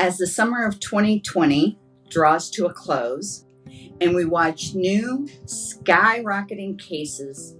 As the summer of 2020 draws to a close and we watch new skyrocketing cases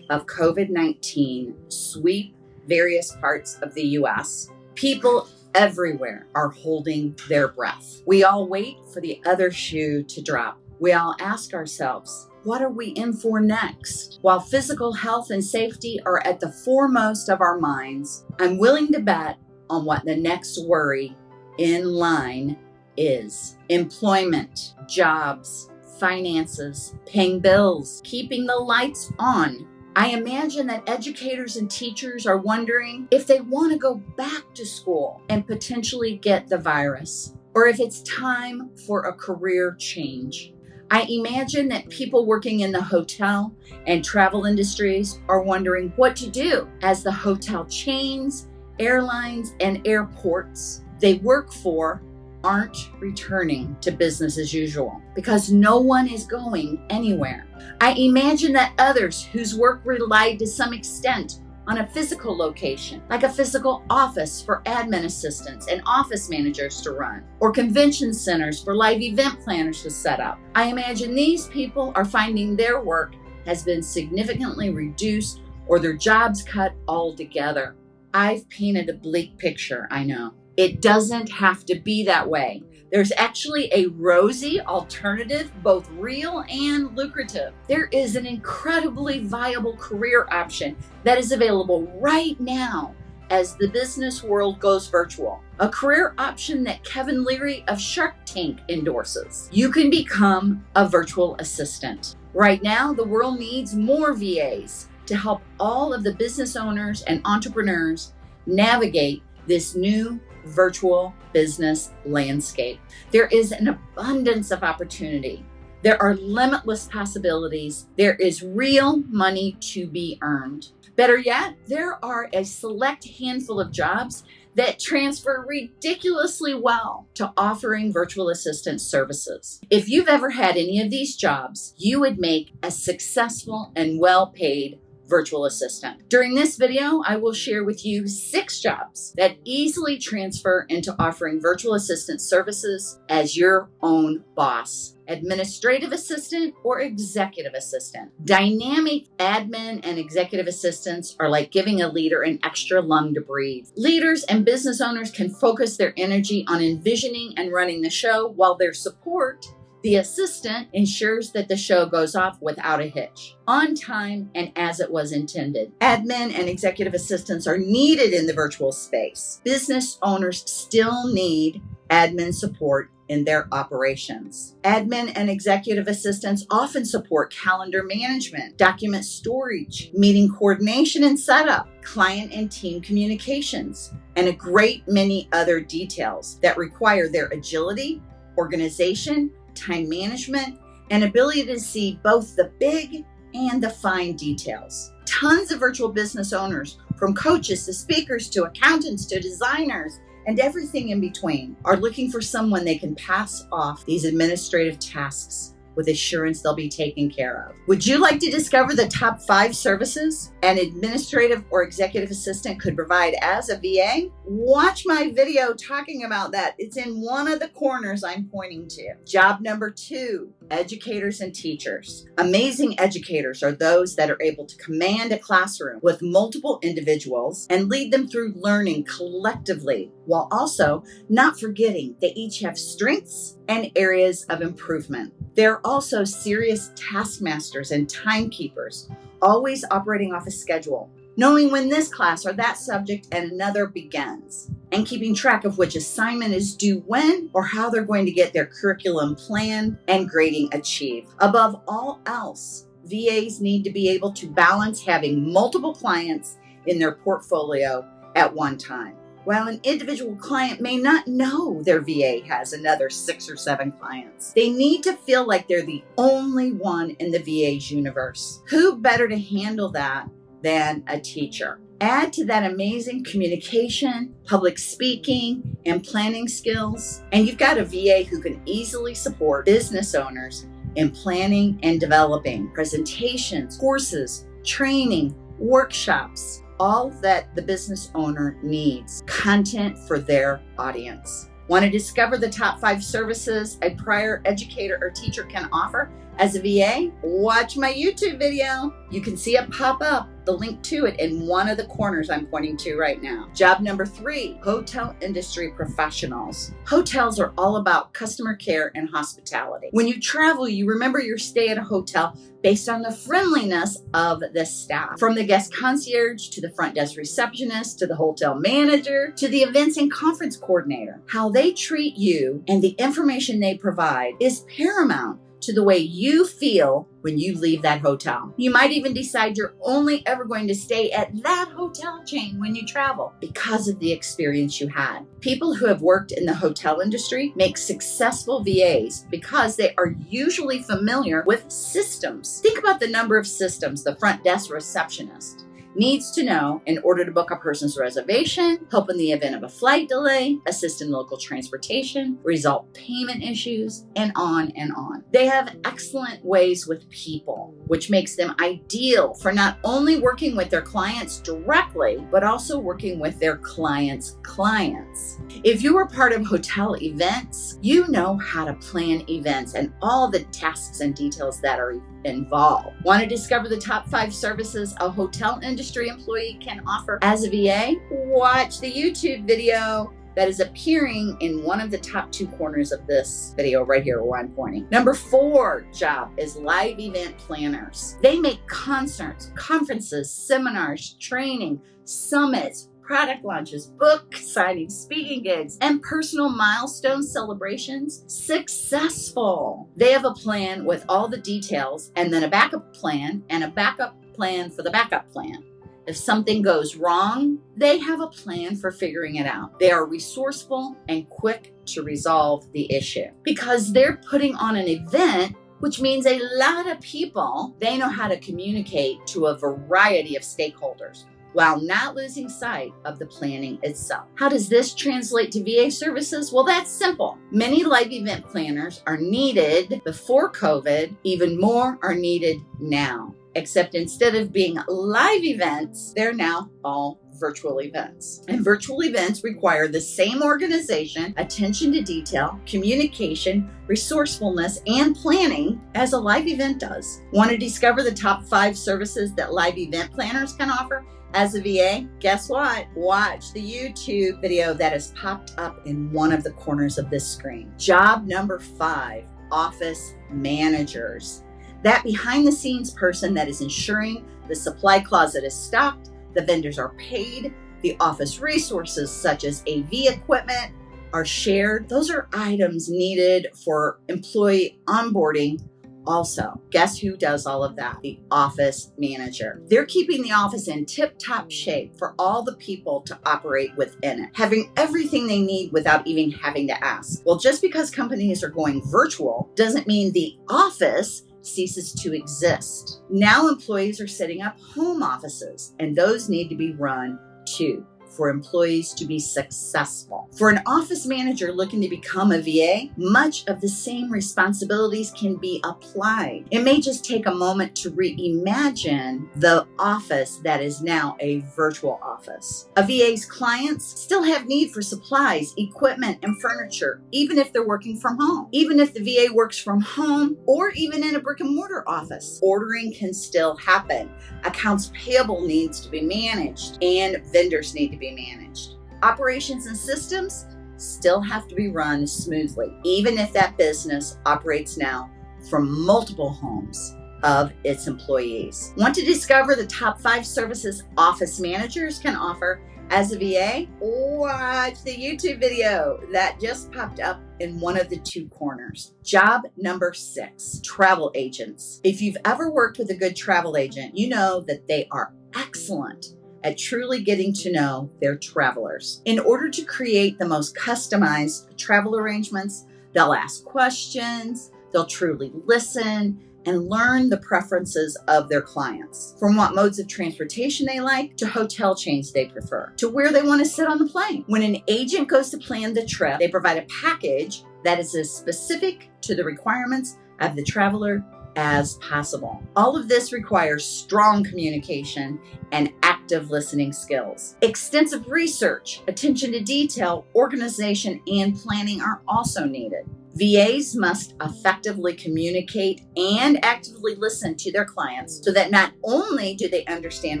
of COVID 19 sweep various parts of the US, people everywhere are holding their breath. We all wait for the other shoe to drop. We all ask ourselves, what are we in for next? While physical health and safety are at the foremost of our minds, I'm willing to bet on what the next worry in line is employment, jobs, finances, paying bills, keeping the lights on. I imagine that educators and teachers are wondering if they want to go back to school and potentially get the virus, or if it's time for a career change. I imagine that people working in the hotel and travel industries are wondering what to do as the hotel chains, airlines, and airports they work for aren't returning to business as usual because no one is going anywhere. I imagine that others whose work relied to some extent on a physical location, like a physical office for admin assistants and office managers to run, or convention centers for live event planners to set up. I imagine these people are finding their work has been significantly reduced or their jobs cut altogether. I've painted a bleak picture, I know. It doesn't have to be that way. There's actually a rosy alternative, both real and lucrative. There is an incredibly viable career option that is available right now as the business world goes virtual. A career option that Kevin O'Leary of Shark Tank endorses. You can become a virtual assistant. Right now, the world needs more VAs to help all of the business owners and entrepreneurs navigate this new virtual business landscape. There is an abundance of opportunity. There are limitless possibilities. There is real money to be earned. Better yet, there are a select handful of jobs that transfer ridiculously well to offering virtual assistant services. If you've ever had any of these jobs, you would make a successful and well paid virtual assistant. During this video, I will share with you six jobs that easily transfer into offering virtual assistant services as your own boss administrative assistant or executive assistant. Dynamic admin and executive assistants are like giving a leader an extra lung to breathe. Leaders and business owners can focus their energy on envisioning and running the show while their support the assistant ensures that the show goes off without a hitch, on time and as it was intended. Admin and executive assistants are needed in the virtual space. Business owners still need admin support in their operations. Admin and executive assistants often support calendar management, document storage, meeting coordination and setup, client and team communications, and a great many other details that require their agility, organization, time management, and ability to see both the big and the fine details. Tons of virtual business owners, from coaches to speakers to accountants to designers and everything in between, are looking for someone they can pass off these administrative tasks with assurance they'll be taken care of. Would you like to discover the top five services an administrative or executive assistant could provide as a VA? Watch my video talking about that. It's in one of the corners I'm pointing to. Job number two, educators and teachers. Amazing educators are those that are able to command a classroom with multiple individuals and lead them through learning collectively while also not forgetting they each have strengths and areas of improvement. They're also serious taskmasters and timekeepers, always operating off a schedule, knowing when this class or that subject and another begins, and keeping track of which assignment is due when or how they're going to get their curriculum planned and grading achieved. Above all else, VAs need to be able to balance having multiple clients in their portfolio at one time. While an individual client may not know their VA has another six or seven clients, they need to feel like they're the only one in the VA's universe. Who better to handle that than a teacher? Add to that amazing communication, public speaking, and planning skills, and you've got a VA who can easily support business owners in planning and developing presentations, courses, training, workshops, all that the business owner needs content for their audience. Want to discover the top five services a prior educator or teacher can offer as a VA? Watch my YouTube video. You can see it pop up, the link to it in one of the corners I'm pointing to right now. Job number three, hotel industry professionals. Hotels are all about customer care and hospitality. When you travel, you remember your stay at a hotel based on the friendliness of the staff. From the guest concierge to the front desk receptionist to the hotel manager to the events and conference coordinator. How they treat you and the information they provide is paramount to the way you feel when you leave that hotel. You might even decide you're only ever going to stay at that hotel chain when you travel because of the experience you had. People who have worked in the hotel industry make successful VAs because they are usually familiar with systems. Think about the number of systems the front desk receptionist needs to know in order to book a person's reservation, help in the event of a flight delay, assist in local transportation, resolve payment issues, and on and on. They have excellent ways with people, which makes them ideal for not only working with their clients directly, but also working with their clients' clients. If you are part of hotel events, you know how to plan events and all the tasks and details that are involved. Want to discover the top five services a hotel employee can offer as a VA? Watch the YouTube video that is appearing in one of the top two corners of this video right here where I'm pointing. Number four job is live event planners. They make concerts, conferences, seminars, training, summits, product launches, book signings, speaking gigs, and personal milestone celebrations successful. They have a plan with all the details and then a backup plan and a backup plan for the backup plan. If something goes wrong, they have a plan for figuring it out. They are resourceful and quick to resolve the issue because they're putting on an event which means a lot of people, they know how to communicate to a variety of stakeholders while not losing sight of the planning itself. How does this translate to VA services? Well, that's simple. Many live event planners are needed before COVID, even more are needed now. Except instead of being live events, they're now all virtual events. And virtual events require the same organization, attention to detail, communication, resourcefulness, and planning as a live event does. Want to discover the top five services that live event planners can offer? As a VA, guess what? Watch the YouTube video that has popped up in one of the corners of this screen. Job number five, office managers. That behind the scenes person that is ensuring the supply closet is stocked, the vendors are paid, the office resources such as AV equipment are shared. Those are items needed for employee onboarding also, guess who does all of that? The office manager. They're keeping the office in tip top shape for all the people to operate within it, having everything they need without even having to ask. Well, just because companies are going virtual doesn't mean the office ceases to exist. Now employees are setting up home offices, and those need to be run too for employees to be successful. For an office manager looking to become a VA, much of the same responsibilities can be applied. It may just take a moment to reimagine the office that is now a virtual office. A VA's clients still have need for supplies, equipment, and furniture, even if they're working from home. Even if the VA works from home or even in a brick and mortar office, ordering can still happen. Accounts payable needs to be managed and vendors need to be be managed. Operations and systems still have to be run smoothly, even if that business operates now from multiple homes of its employees. Want to discover the top five services office managers can offer as a VA? Watch the YouTube video that just popped up in one of the two corners. Job number six, travel agents. If you've ever worked with a good travel agent, you know that they are excellent at truly getting to know their travelers. In order to create the most customized travel arrangements, they'll ask questions, they'll truly listen, and learn the preferences of their clients. From what modes of transportation they like, to hotel chains they prefer, to where they want to sit on the plane. When an agent goes to plan the trip, they provide a package that is as specific to the requirements of the traveler as possible. All of this requires strong communication and active listening skills. Extensive research, attention to detail, organization, and planning are also needed. VAs must effectively communicate and actively listen to their clients so that not only do they understand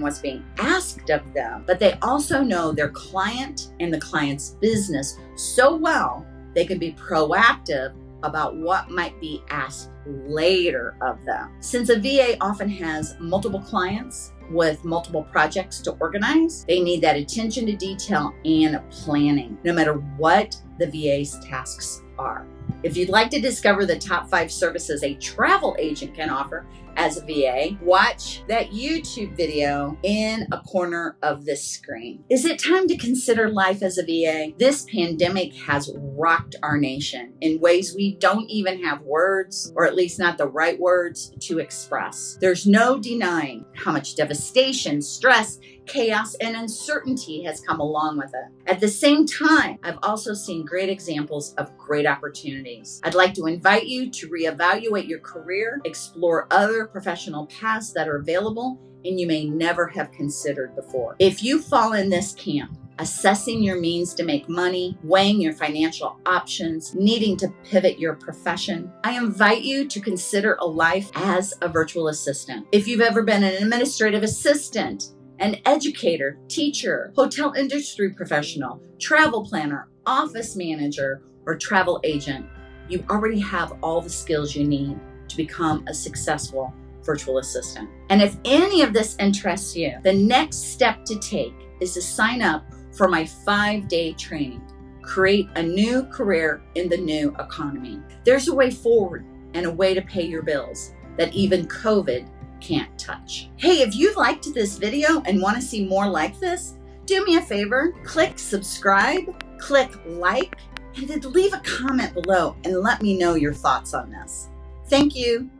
what's being asked of them, but they also know their client and the client's business so well they can be proactive about what might be asked later of them. Since a VA often has multiple clients with multiple projects to organize, they need that attention to detail and planning, no matter what the VA's tasks are. If you'd like to discover the top five services a travel agent can offer as a VA, watch that YouTube video in a corner of this screen. Is it time to consider life as a VA? This pandemic has rocked our nation in ways we don't even have words, or at least not the right words, to express. There's no denying how much devastation, stress, chaos, and uncertainty has come along with it. At the same time, I've also seen great examples of great opportunities. I'd like to invite you to reevaluate your career, explore other professional paths that are available and you may never have considered before. If you fall in this camp, assessing your means to make money, weighing your financial options, needing to pivot your profession, I invite you to consider a life as a virtual assistant. If you've ever been an administrative assistant, an educator, teacher, hotel industry professional, travel planner, office manager, or travel agent, you already have all the skills you need to become a successful virtual assistant. And if any of this interests you, the next step to take is to sign up for my five day training. Create a new career in the new economy. There's a way forward and a way to pay your bills that even COVID can't touch. Hey, if you liked this video and want to see more like this, do me a favor, click subscribe, click like, and then leave a comment below and let me know your thoughts on this. Thank you.